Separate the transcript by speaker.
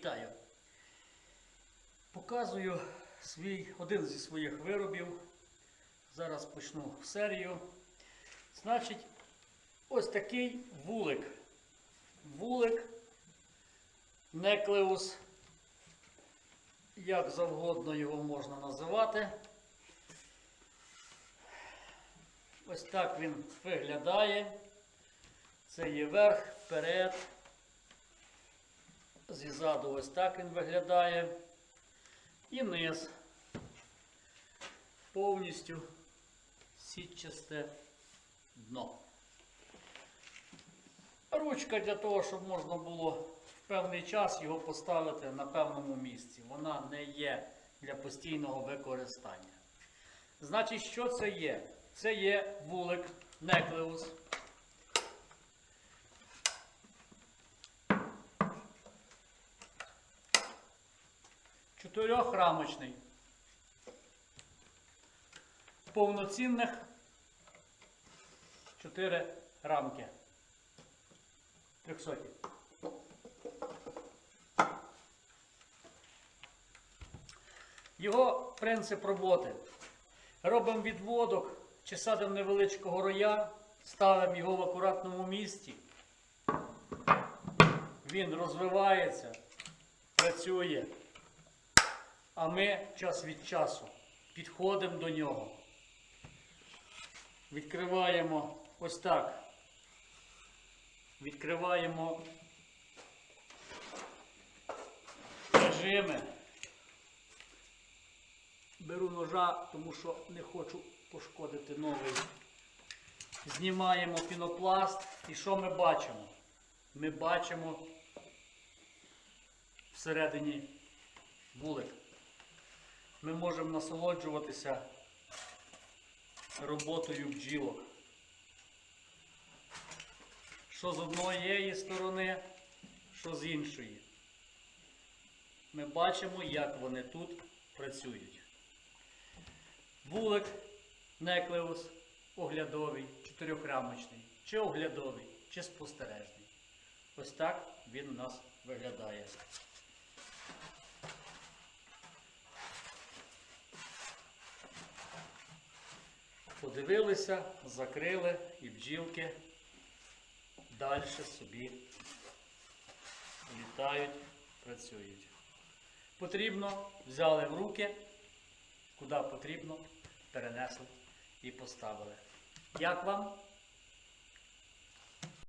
Speaker 1: Вітаю! Показую свій, один зі своїх виробів. Зараз почну серію. Значить, ось такий вулик. Вулик, неклеус, як завгодно його можна називати. Ось так він виглядає. Це є верх, вперед. Зізаду ось так він виглядає. І низ. Повністю сітчасте дно. Ручка для того, щоб можна було в певний час його поставити на певному місці. Вона не є для постійного використання. Значить, що це є? Це є вулик неклеус. Чотирьохрамочний. Повноцінних чотири рамки. Трьохсоті. Його принцип роботи. Робимо відводок чи садимо невеличкого роя, ставимо його в акуратному місці. Він розвивається, працює. А ми час від часу підходимо до нього. Відкриваємо ось так. Відкриваємо режими. Беру ножа, тому що не хочу пошкодити новий. Знімаємо пінопласт. І що ми бачимо? Ми бачимо всередині вулик. Ми можемо насолоджуватися роботою бджілок. Що з однієї сторони, що з іншої. Ми бачимо, як вони тут працюють. Вулик, неклеус, оглядовий, чотирьохрамочний, чи оглядовий, чи спостережний. Ось так він у нас виглядає. Подивилися, закрили і бджілки далі собі літають, працюють. Потрібно, взяли в руки, куди потрібно, перенесли і поставили. Як вам?